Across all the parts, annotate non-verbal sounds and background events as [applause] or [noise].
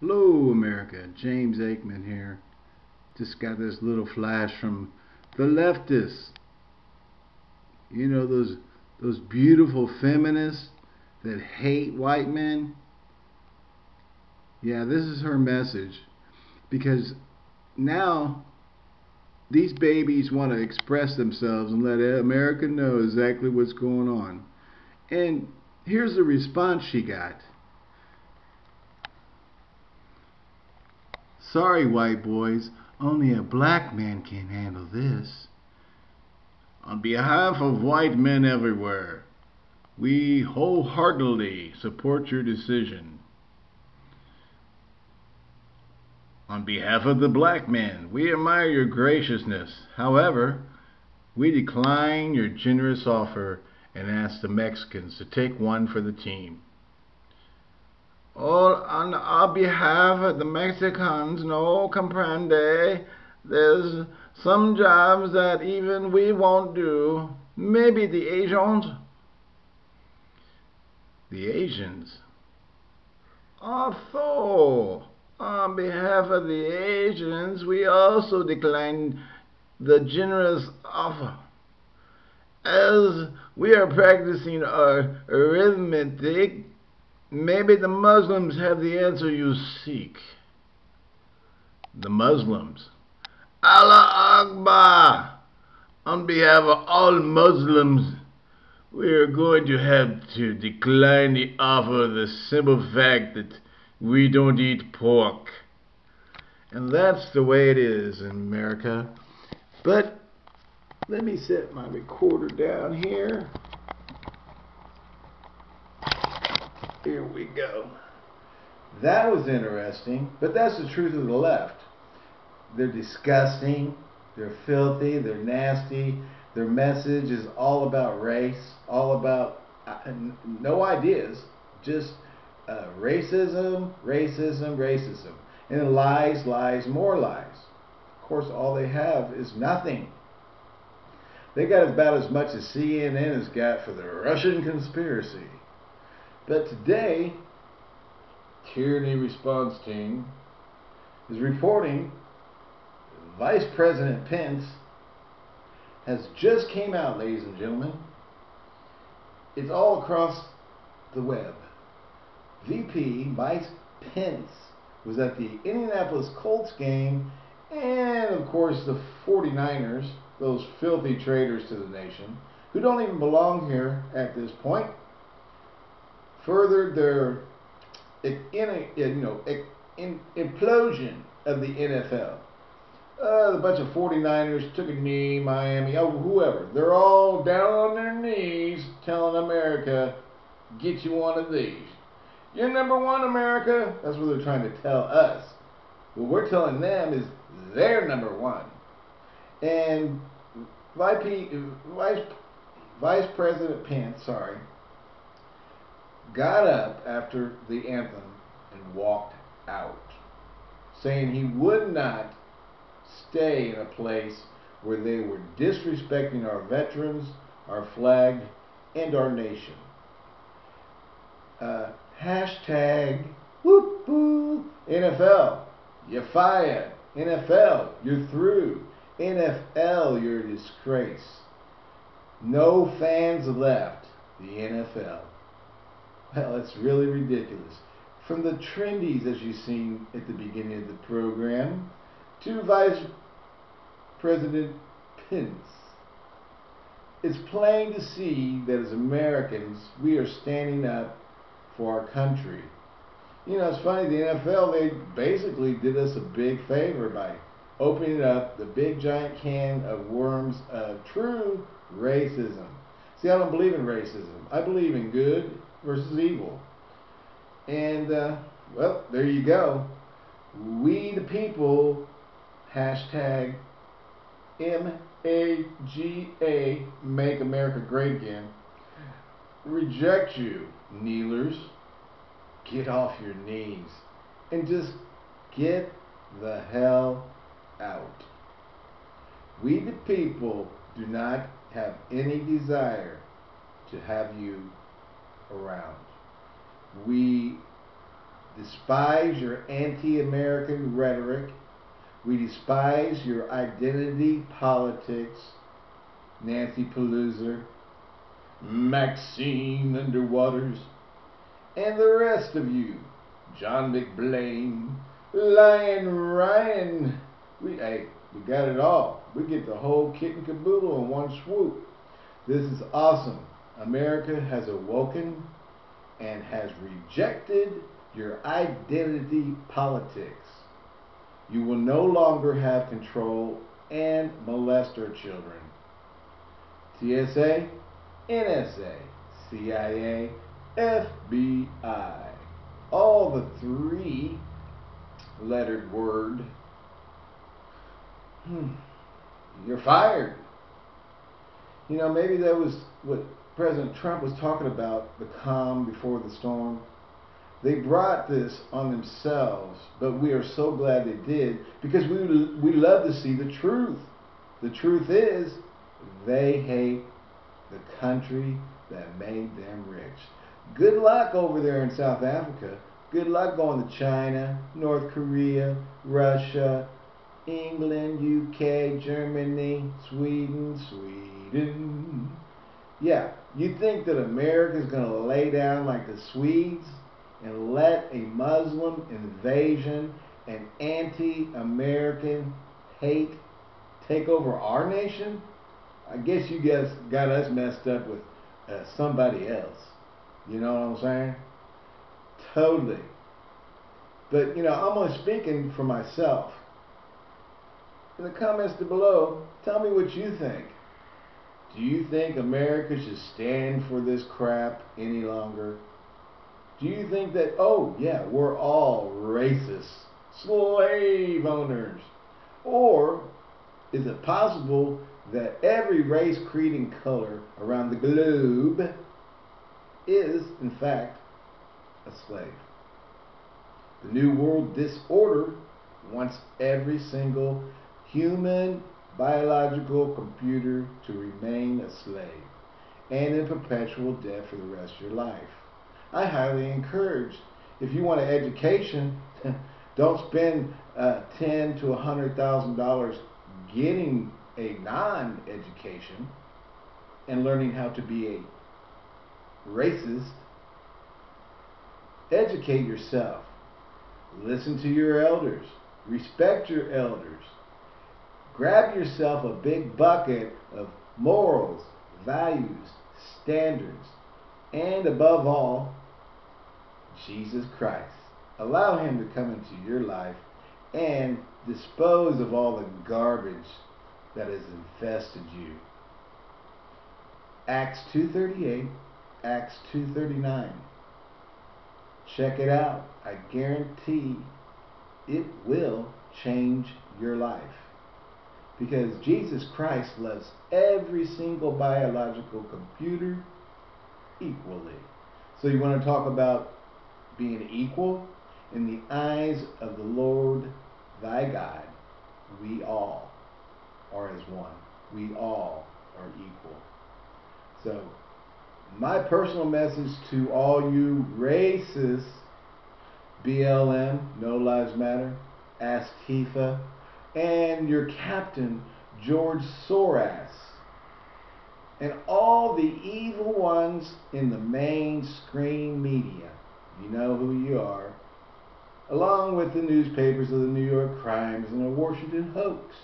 Hello America, James Aikman here. Just got this little flash from the leftists. You know those those beautiful feminists that hate white men? Yeah, this is her message. Because now these babies want to express themselves and let America know exactly what's going on. And here's the response she got. Sorry, white boys, only a black man can handle this. On behalf of white men everywhere, we wholeheartedly support your decision. On behalf of the black men, we admire your graciousness. However, we decline your generous offer and ask the Mexicans to take one for the team. All on our behalf the Mexicans, no comprende. There's some jobs that even we won't do. Maybe the Asians. The Asians. Although on behalf of the Asians, we also decline the generous offer. As we are practicing our arithmetic, maybe the Muslims have the answer you seek. The Muslims. Allah Akbar! On behalf of all Muslims, we are going to have to decline the offer of the simple fact that we don't eat pork. And that's the way it is in America. But let me set my recorder down here. Here we go. That was interesting, but that's the truth of the left. They're disgusting, they're filthy, they're nasty. Their message is all about race, all about uh, no ideas, just uh, racism, racism, racism. And lies, lies, more lies. Of course, all they have is nothing. They got about as much as CNN has got for the Russian conspiracy. But today, Tyranny Response Team is reporting Vice President Pence has just came out, ladies and gentlemen. It's all across the web. VP Mike Pence was at the Indianapolis Colts game, and of course the 49ers, those filthy traitors to the nation, who don't even belong here at this point, furthered their in, you know in, implosion of the NFL. Uh, a bunch of 49ers took a knee, Miami, oh, whoever. They're all down on their knees telling America, get you one of these. You're number one, America. That's what they're trying to tell us. What we're telling them is they're number one. And Vice, Vice President Pence, sorry, got up after the anthem and walked out, saying he would not stay in a place where they were disrespecting our veterans, our flag, and our nation. Uh, Hashtag whoop whoop NFL. You're fired. NFL, you're through. NFL, you're a disgrace. No fans left the NFL. Well, it's really ridiculous. From the trendies, as you've seen at the beginning of the program, to Vice President Pence. It's plain to see that as Americans, we are standing up for our country. You know, it's funny, the NFL, they basically did us a big favor by opening up the big giant can of worms of true racism. See, I don't believe in racism. I believe in good versus evil. And, uh, well, there you go. We the people, hashtag M-A-G-A, make America great again, reject you kneelers, get off your knees and just get the hell out. We the people do not have any desire to have you around. We despise your anti-American rhetoric. We despise your identity politics, Nancy Pelosi, Maxine Underwaters, and the rest of you, John McBlain, Lion Ryan. We, hey, we got it all. We get the whole kit and caboodle in one swoop. This is awesome. America has awoken and has rejected your identity politics. You will no longer have control and molest our children. TSA, NSA, CIA, FBI. All the three lettered word. Hmm. You're fired. You know, maybe that was what President Trump was talking about the calm before the storm. They brought this on themselves, but we are so glad they did because we, we love to see the truth. The truth is, they hate the country that made them rich. Good luck over there in South Africa. Good luck going to China, North Korea, Russia, England, UK, Germany, Sweden, Sweden. Yeah, you think that America is going to lay down like the Swedes and let a Muslim invasion and anti-American hate take over our nation? I guess you guys got us messed up with uh, somebody else. You know what I'm saying? Totally. But, you know, I'm only speaking for myself. In the comments below, tell me what you think. Do you think America should stand for this crap any longer? Do you think that, oh, yeah, we're all racist, slave owners? Or is it possible that every race, creed, and color around the globe is, in fact, a slave? The New World Disorder wants every single human biological computer to remain a slave and in perpetual debt for the rest of your life. I highly encourage, if you want an education, [laughs] don't spend uh, ten to a hundred thousand dollars getting a non-education and learning how to be a racist. Educate yourself. Listen to your elders. Respect your elders. Grab yourself a big bucket of morals, values, standards, and above all, Jesus Christ. Allow Him to come into your life and dispose of all the garbage that has infested you. Acts 2.38, Acts 2.39. Check it out. I guarantee it will change your life. Because Jesus Christ loves every single biological computer equally. So you want to talk about being equal in the eyes of the Lord thy God. We all are as one. We all are equal. So my personal message to all you racists, BLM, No Lives Matter, Antifa, and your captain, George Soros, and all the evil ones in the mainstream media. You know who you are. Along with the newspapers of the New York Crimes and the Washington Hoax.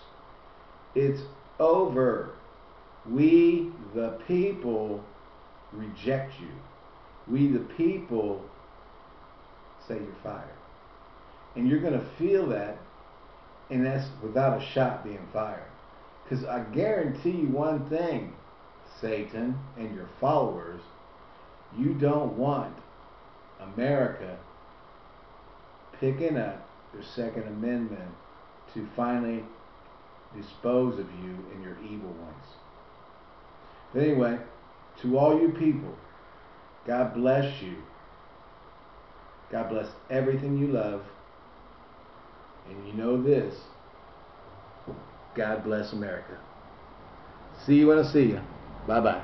It's over. We, the people, reject you. We, the people, say you're fired. And you're going to feel that, and that's without a shot being fired. Because I guarantee you one thing, Satan and your followers, you don't want America picking up their Second Amendment to finally dispose of you and your evil ones. But anyway, to all you people, God bless you. God bless everything you love. And you know this God bless America. See you when I see you. Bye bye.